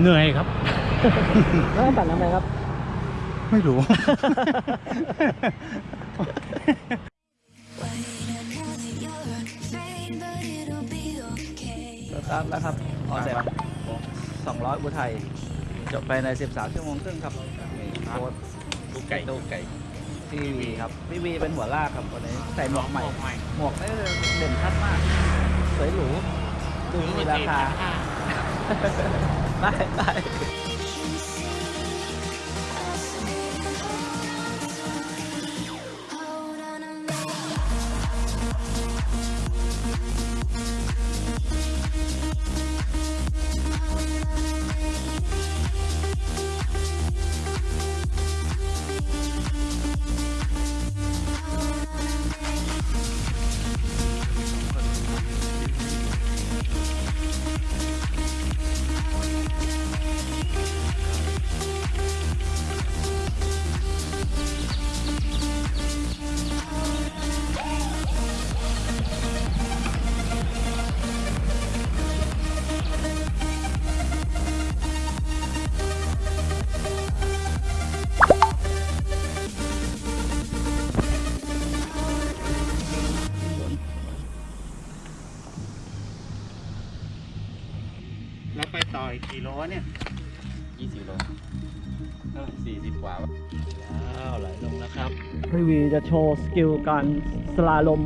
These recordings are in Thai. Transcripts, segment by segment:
เหนื่อยครับแล้วปั่นทำไมครับ ไม่รู้สตาร์ทแล้วครับออนแดด200อุทัยจบไปใน 13 ชั่วโมงครึ่งครับนี่โค้ดดูไก่ดูไก่พี่วีครับพี่วีเป็นหัวลากครับวันนี้ใส่หมวกใหม่ หมวกนี่เด่นชัดมาก สวยหรูดูมีราคา ไป โลเนี่ยยี่สิบโลสี่สิบกว่าอ้าวไหลลงแล้วครับ พี่วีจะโชว์สกิลการสลาลม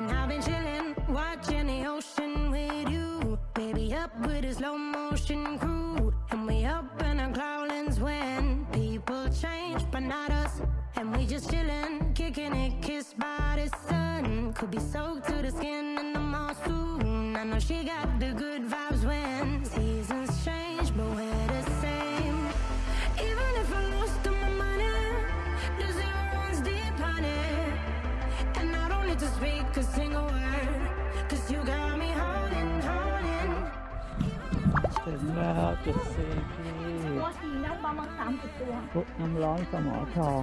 And I've been chillin', watchin' the ocean with you. Baby, up with a slow motion crew. And we up in our clouds when people change, but not us. And we just chillin', kicking it, kissed by the sun. Could be soaked to the skin in the mall soon. I know she got the good vibe. ถึงแล้วจุดเซพีตัวสีนะประมาณสามสิบตัว พุน้ำร้อนสมอทอง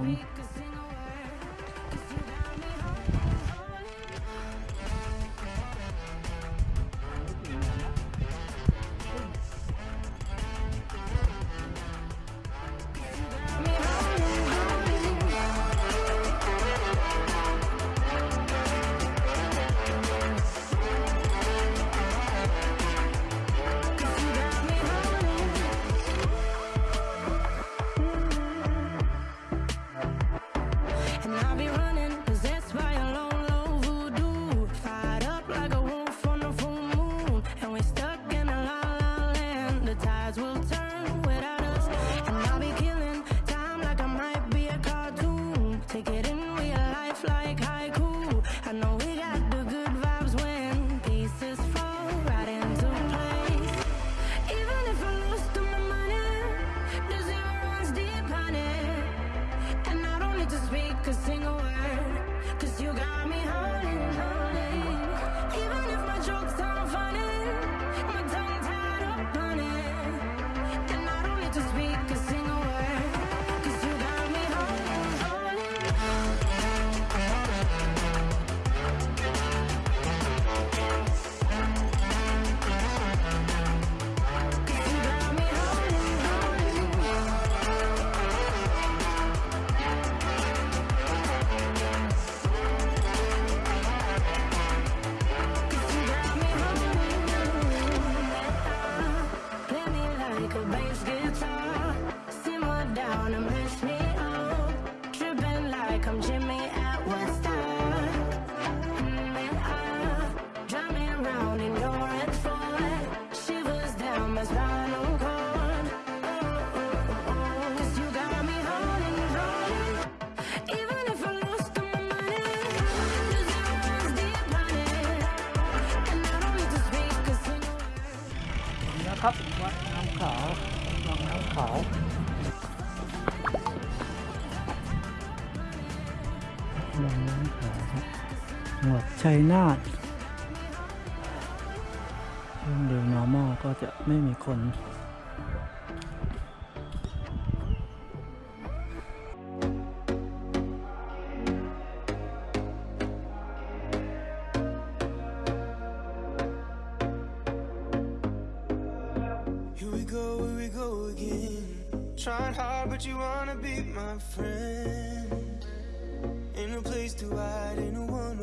ขาวรองเท้าขาวรองเท้าขาวครับหมวดชัยนาทช่วงเดือน normal ก็จะไม่มีคน Trying hard, but you wanna be my friend. Ain't no place to hide, ain't no one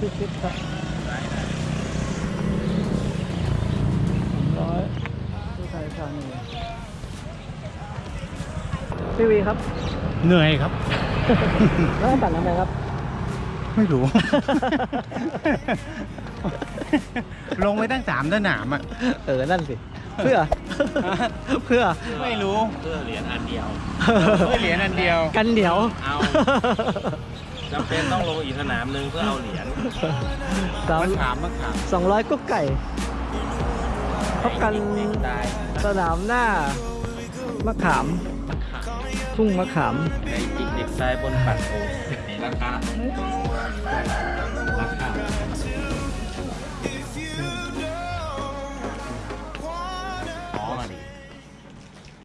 พิชิตครับสองร้อยที่ไทยธานีพี่วีครับ เหนื่อยครับ แล้วปั่นทำไมครับ ไม่รู้ ลงไปตั้งสามสนามอะ เออ นั่นสิ เพื่อ เพื่อ ไม่รู้ เพื่อเหรียญอันเดียว เพื่อเหรียญอันเดียว กันเดี๋ยว เอา จำเป็นต้องลงอีกสนามหนึ่งเพื่อเอาเหรียญสามมะขามมะขามสองร้อยกุ๊กไก่พบกันเด็กๆตายสนามหน้ามะขาม ทุ่งมะขามไก่จิกเด็กตายบนปัดโอ่งราคาราคา